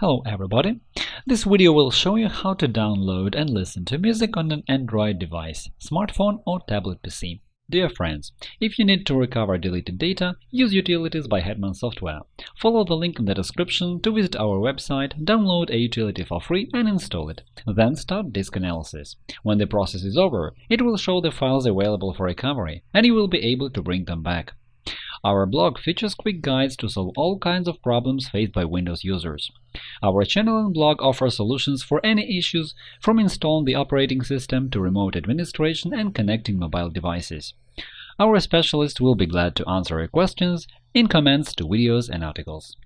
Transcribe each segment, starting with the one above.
Hello everybody! This video will show you how to download and listen to music on an Android device, smartphone or tablet PC. Dear friends, if you need to recover deleted data, use Utilities by Hetman Software. Follow the link in the description to visit our website, download a utility for free and install it. Then start disk analysis. When the process is over, it will show the files available for recovery, and you will be able to bring them back. Our blog features quick guides to solve all kinds of problems faced by Windows users. Our channel and blog offer solutions for any issues, from installing the operating system to remote administration and connecting mobile devices. Our specialists will be glad to answer your questions in comments to videos and articles.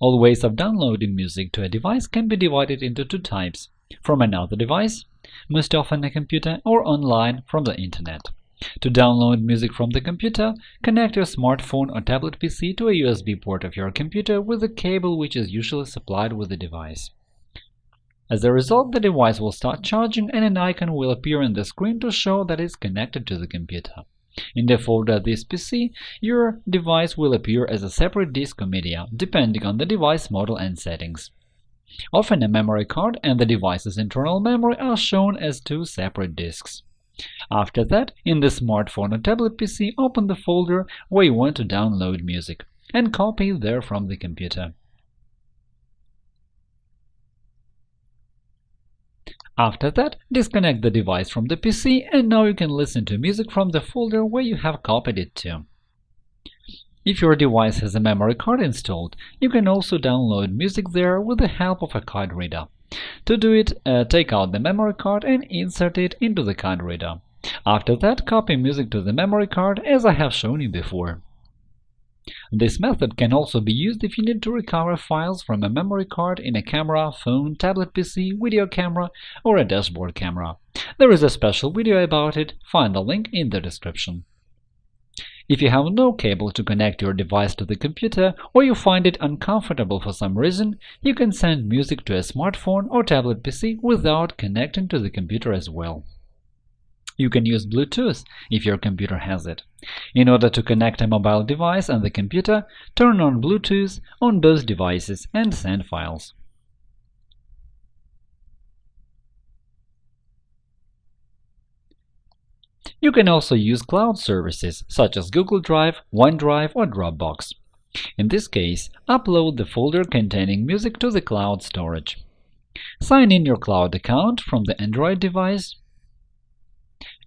All ways of downloading music to a device can be divided into two types – from another device, most often a computer, or online from the Internet. To download music from the computer, connect your smartphone or tablet PC to a USB port of your computer with a cable which is usually supplied with the device. As a result, the device will start charging and an icon will appear on the screen to show that it's connected to the computer. In the folder This PC, your device will appear as a separate disk or media, depending on the device model and settings. Often a memory card and the device's internal memory are shown as two separate disks. After that, in the smartphone or tablet PC, open the folder where you want to download music and copy it there from the computer. After that, disconnect the device from the PC, and now you can listen to music from the folder where you have copied it to. If your device has a memory card installed, you can also download music there with the help of a card reader. To do it, uh, take out the memory card and insert it into the card reader. After that, copy music to the memory card, as I have shown you before. This method can also be used if you need to recover files from a memory card in a camera, phone, tablet PC, video camera, or a dashboard camera. There is a special video about it, find the link in the description. If you have no cable to connect your device to the computer or you find it uncomfortable for some reason, you can send music to a smartphone or tablet PC without connecting to the computer as well. You can use Bluetooth if your computer has it. In order to connect a mobile device and the computer, turn on Bluetooth on both devices and send files. You can also use cloud services such as Google Drive, OneDrive, or Dropbox. In this case, upload the folder containing music to the cloud storage. Sign in your cloud account from the Android device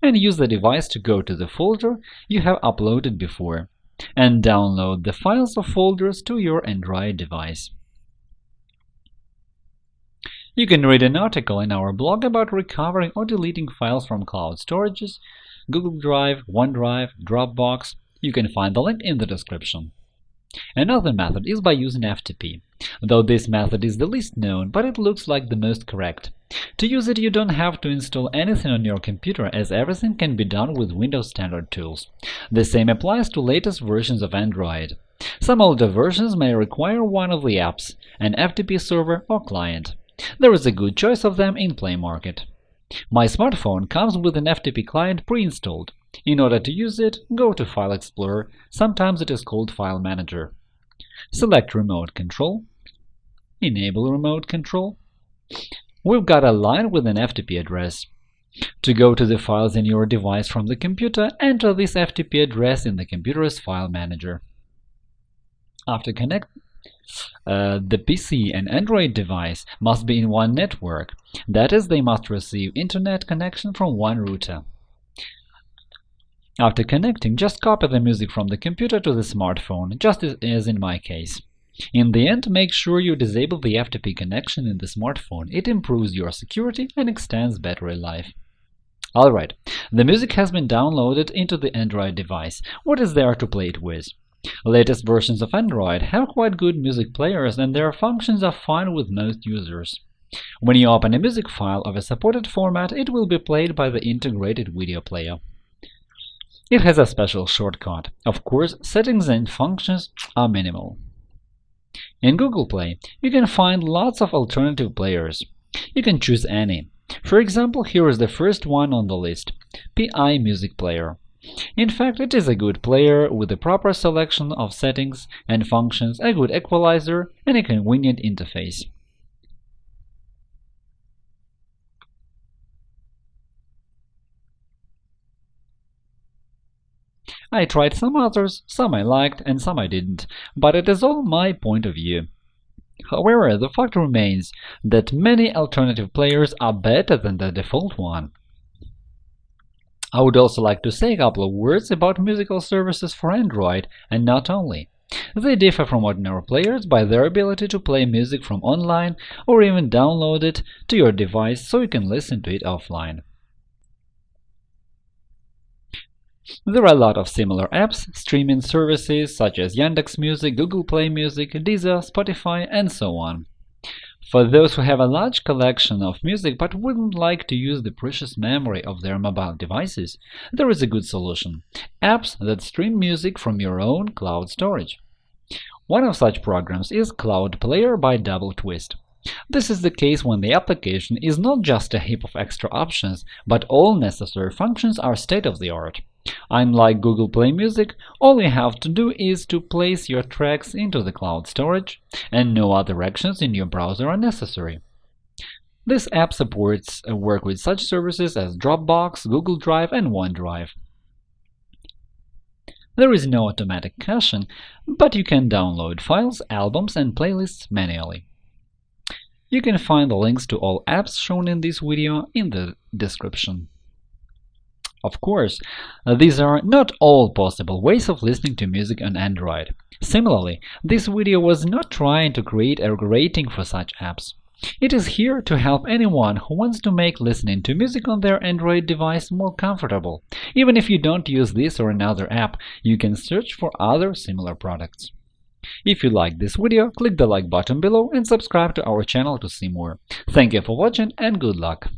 and use the device to go to the folder you have uploaded before and download the files or folders to your Android device. You can read an article in our blog about recovering or deleting files from cloud storages Google Drive, OneDrive, Dropbox. You can find the link in the description. Another method is by using FTP, though this method is the least known, but it looks like the most correct. To use it, you don't have to install anything on your computer, as everything can be done with Windows Standard tools. The same applies to latest versions of Android. Some older versions may require one of the apps, an FTP server or client. There is a good choice of them in Play Market. My smartphone comes with an FTP client pre-installed. In order to use it, go to File Explorer, sometimes it is called File Manager. Select Remote Control, Enable Remote Control. We've got a line with an FTP address. To go to the files in your device from the computer, enter this FTP address in the computer's file manager. After connect, uh, the PC and Android device must be in one network, that is, they must receive Internet connection from one router. After connecting, just copy the music from the computer to the smartphone, just as in my case. In the end, make sure you disable the FTP connection in the smartphone. It improves your security and extends battery life. Alright, the music has been downloaded into the Android device. What is there to play it with? Latest versions of Android have quite good music players and their functions are fine with most users. When you open a music file of a supported format, it will be played by the integrated video player. It has a special shortcut. Of course, settings and functions are minimal. In Google Play, you can find lots of alternative players. You can choose any. For example, here is the first one on the list – PI Music Player. In fact, it is a good player with a proper selection of settings and functions, a good equalizer, and a convenient interface. I tried some others, some I liked and some I didn't, but it is all my point of view. However, the fact remains that many alternative players are better than the default one. I would also like to say a couple of words about musical services for Android, and not only. They differ from ordinary players by their ability to play music from online or even download it to your device so you can listen to it offline. There are a lot of similar apps, streaming services such as Yandex Music, Google Play Music, Deezer, Spotify, and so on. For those who have a large collection of music but wouldn't like to use the precious memory of their mobile devices, there is a good solution – apps that stream music from your own cloud storage. One of such programs is Cloud Player by Double Twist. This is the case when the application is not just a heap of extra options, but all necessary functions are state-of-the-art. Unlike Google Play Music, all you have to do is to place your tracks into the cloud storage, and no other actions in your browser are necessary. This app supports uh, work with such services as Dropbox, Google Drive, and OneDrive. There is no automatic caching, but you can download files, albums, and playlists manually. You can find the links to all apps shown in this video in the description. Of course, uh, these are not all possible ways of listening to music on Android. Similarly, this video was not trying to create a rating for such apps. It is here to help anyone who wants to make listening to music on their Android device more comfortable. Even if you don't use this or another app, you can search for other similar products. If you liked this video, click the like button below and subscribe to our channel to see more. Thank you for watching and good luck!